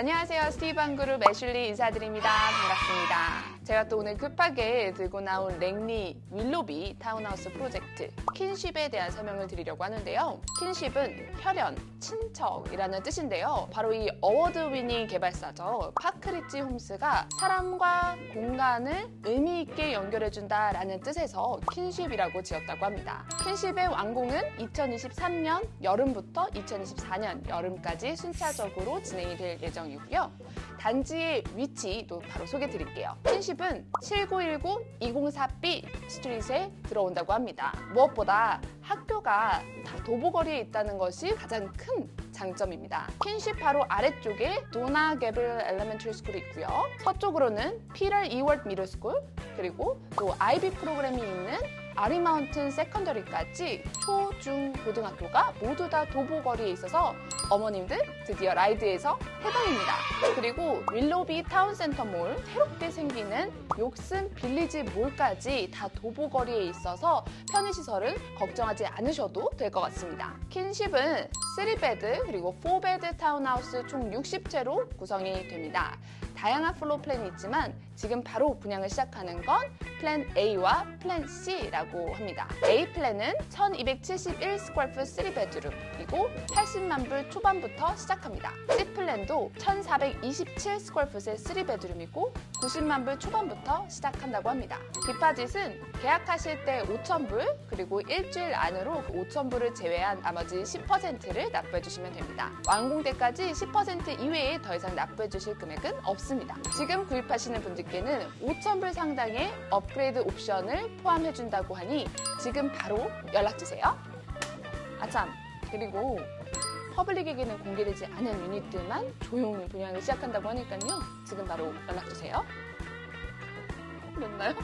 안녕하세요. 스티브한 그룹 애슐리 인사드립니다. 반갑습니다. 제가 또 오늘 급하게 들고 나온 랭리 윌로비 타운하우스 프로젝트 Kinship에 대한 설명을 드리려고 하는데요. Kinship은 혈연, 친척이라는 뜻인데요. 바로 이 award winning 개발사죠. Parkridge Homes가 사람과 공간을 의미 있게 연결해준다라는 뜻에서 Kinship이라고 지었다고 합니다. Kinship의 완공은 2023년 여름부터 2024년 여름까지 순차적으로 진행이 될 예정이고요. 단지의 위치도 바로 소개해 드릴게요. Kinship은 7919-204B Street에 들어온다고 합니다. 무엇보다 학교가 다 도보거리에 있다는 것이 가장 큰 장점입니다. Kinship 바로 아래쪽에 Donna Gabriel Elementary School이 있고요. 서쪽으로는 Peter Ewart Middle School 그리고 또 IB 프로그램이 있는 R.E. Mountain Secondary까지 초, 중, 고등학교가 모두 다 도보거리에 있어서 어머님들 드디어 ride에서 해방입니다. 그리고 윌로비 Town Centre Mall, 새롭게 생기는 Yorkson Village Mall까지 다 도보거리에 있어서 편의시설은 걱정하지 않으셔도 될 것 같습니다. Kinship은 3 bed 그리고 4 bed 타운하우스 총 60채로 구성이 됩니다. 다양한 floor plan이 있지만 지금 바로 분양을 시작하는 건 플랜 A와 플랜 C라고 합니다. A 플랜은 1271 square foot 3 bedroom이고 80만 불 초반부터 시작합니다. C 플랜도 1427 square foot의 3 bedroom이고 90만 불 초반부터 시작한다고 합니다. 디파짓은 계약하실 때 5천 불 그리고 일주일 안으로 그 5천 불을 제외한 나머지 10%를 납부해 주시면 됩니다. 완공 때까지 10% 이외에 더 이상 납부해 주실 금액은 없습니다. 지금 구입하시는 분들께는 5천 불 상당의 업그레이드 옵션을 포함해 준다고 하니 지금 바로 연락 주세요. 아참 그리고 퍼블릭에게는 공개되지 않은 유닛들만 조용히 분양을 시작한다고 하니까요. 지금 바로 연락 주세요. 됐나요?